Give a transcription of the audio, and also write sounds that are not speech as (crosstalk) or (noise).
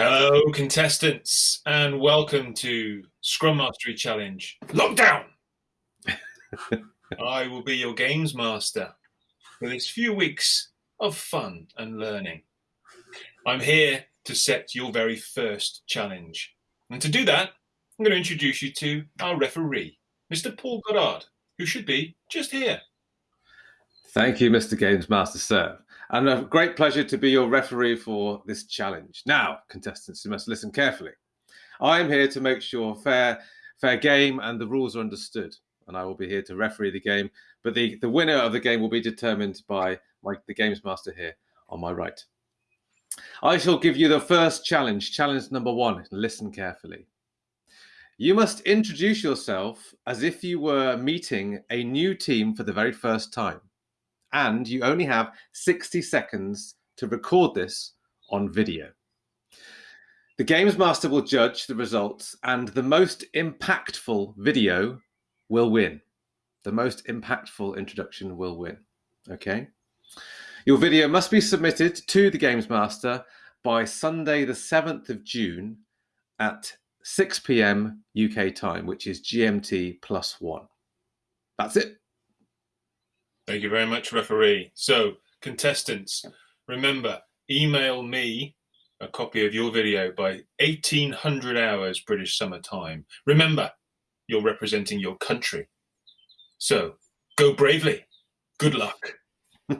Hello, contestants, and welcome to Scrum Mastery Challenge Lockdown. (laughs) I will be your games master for this few weeks of fun and learning. I'm here to set your very first challenge. And to do that, I'm going to introduce you to our referee, Mr. Paul Goddard, who should be just here. Thank you, Mr. Games Master Sir. And a great pleasure to be your referee for this challenge. Now, contestants, you must listen carefully. I am here to make sure fair, fair game and the rules are understood. And I will be here to referee the game. But the, the winner of the game will be determined by my, the Games Master here on my right. I shall give you the first challenge, challenge number one. Listen carefully. You must introduce yourself as if you were meeting a new team for the very first time and you only have 60 seconds to record this on video. The Games Master will judge the results, and the most impactful video will win. The most impactful introduction will win. Okay? Your video must be submitted to the Games Master by Sunday, the 7th of June at 6 p.m. UK time, which is GMT plus one. That's it. Thank you very much, referee. So, contestants, remember, email me a copy of your video by 1800 hours British summer time. Remember, you're representing your country. So, go bravely. Good luck. (laughs)